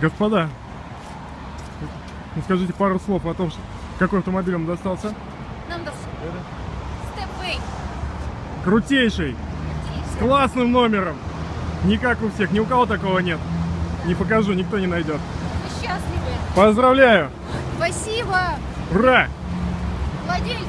Господа, скажите пару слов о том, что- какой автомобиль вам достался. Нам достался. Степвей. Крутейший, с классным номером. Не как у всех, ни у кого такого нет. Не покажу, никто не найдет. Мы счастливы. Поздравляю! Спасибо. Ура! Владельцу.